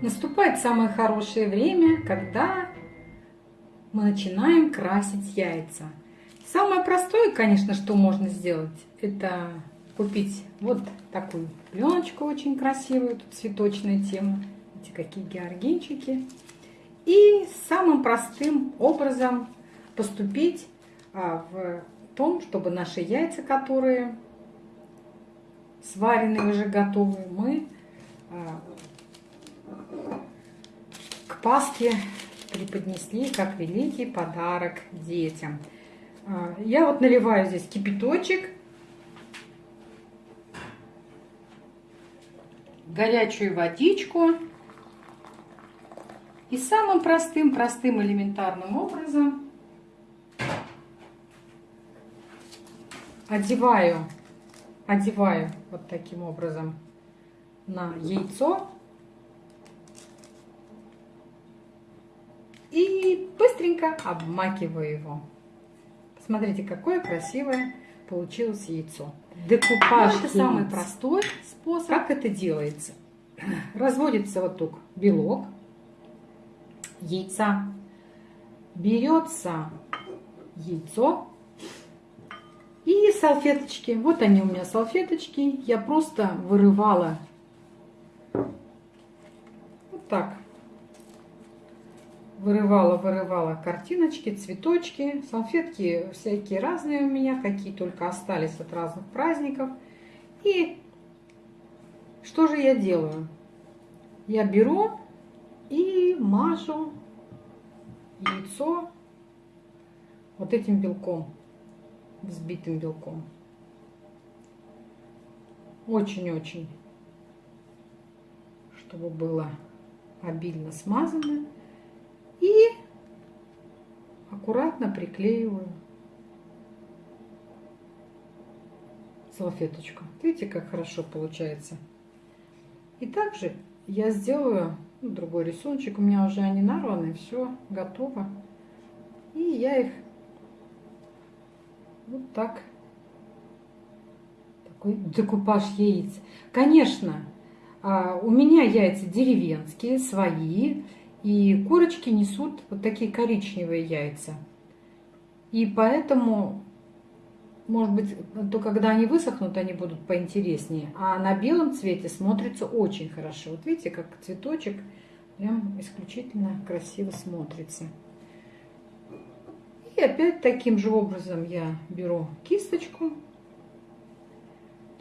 Наступает самое хорошее время, когда мы начинаем красить яйца. Самое простое, конечно, что можно сделать, это купить вот такую пленочку очень красивую, тут цветочная тема, эти какие георгинчики. И самым простым образом поступить а, в том, чтобы наши яйца, которые сваренные уже готовые, мы к Пасхе преподнесли как великий подарок детям. А, я вот наливаю здесь кипяточек, горячую водичку и самым простым, простым элементарным образом одеваю, одеваю вот таким образом на яйцо и быстренько обмакиваю его. Посмотрите, какое красивое получилось яйцо. Декупаж – это самый простой способ. Как это делается? Разводится вот тут белок яйца. Берется яйцо и салфеточки. Вот они у меня салфеточки. Я просто вырывала вот так вырывала, вырывала картиночки, цветочки, салфетки всякие разные у меня, какие только остались от разных праздников. И что же я делаю? Я беру и мажу яйцо вот этим белком, взбитым белком. Очень-очень, чтобы было обильно смазано. Аккуратно приклеиваю салфеточку. Видите, как хорошо получается. И также я сделаю ну, другой рисуночек. У меня уже они нарваны, все готово. И я их вот так, такой декупаж яиц. Конечно, а, у меня яйца деревенские, свои. И курочки несут вот такие коричневые яйца. И поэтому, может быть, то когда они высохнут, они будут поинтереснее. А на белом цвете смотрится очень хорошо. Вот видите, как цветочек прям исключительно красиво смотрится. И опять таким же образом я беру кисточку,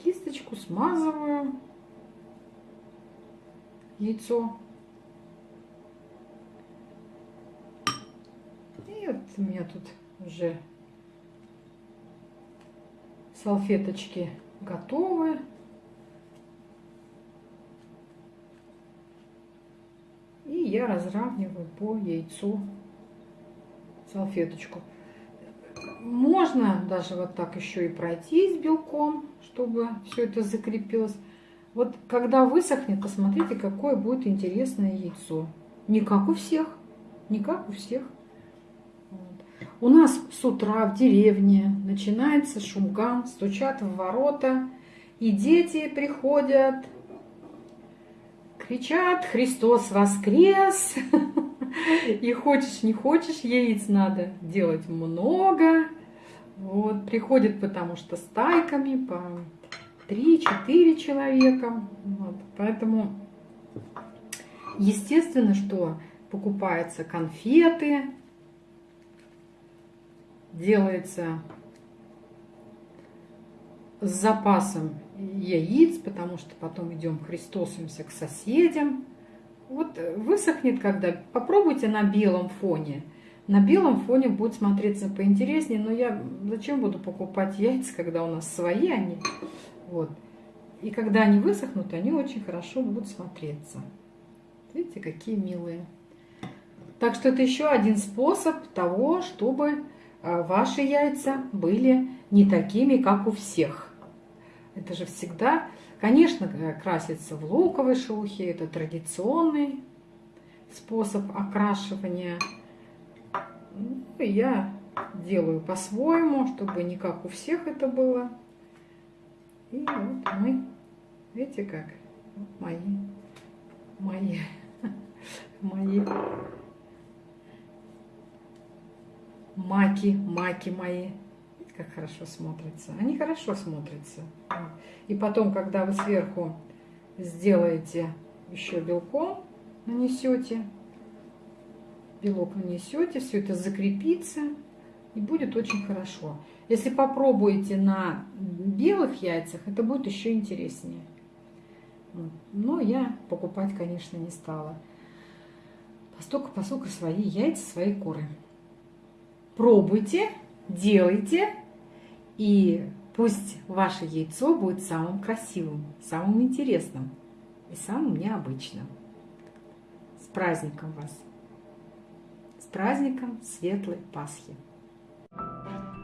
кисточку смазываю яйцо вот у меня тут уже салфеточки готовы. И я разравниваю по яйцу салфеточку. Можно даже вот так еще и пройтись белком, чтобы все это закрепилось. Вот когда высохнет, посмотрите, какое будет интересное яйцо. Не как у всех, не как у всех. У нас с утра в деревне начинается шумган, стучат в ворота, и дети приходят, кричат «Христос воскрес!» И хочешь, не хочешь, яиц надо делать много. Вот, приходят, потому что стайками по 3-4 человека. Вот, поэтому, естественно, что покупаются конфеты, делается с запасом яиц, потому что потом идем христосимся к соседям. Вот высохнет, когда попробуйте на белом фоне. На белом фоне будет смотреться поинтереснее, но я зачем буду покупать яйца, когда у нас свои они. Вот. И когда они высохнут, они очень хорошо будут смотреться. Видите, какие милые. Так что это еще один способ того, чтобы ваши яйца были не такими, как у всех. Это же всегда, конечно, красится в луковой шелухе, это традиционный способ окрашивания. Ну, я делаю по-своему, чтобы не как у всех это было. И вот мы, видите как, мои, мои мои. Маки, маки мои. Видите, как хорошо смотрятся. Они хорошо смотрятся. И потом, когда вы сверху сделаете еще белком, нанесете, белок нанесете, все это закрепится и будет очень хорошо. Если попробуете на белых яйцах, это будет еще интереснее. Но я покупать, конечно, не стала. Поскольку, поскольку свои яйца, свои куры. Пробуйте, делайте, и пусть ваше яйцо будет самым красивым, самым интересным и самым необычным. С праздником вас! С праздником Светлой Пасхи! Thank you.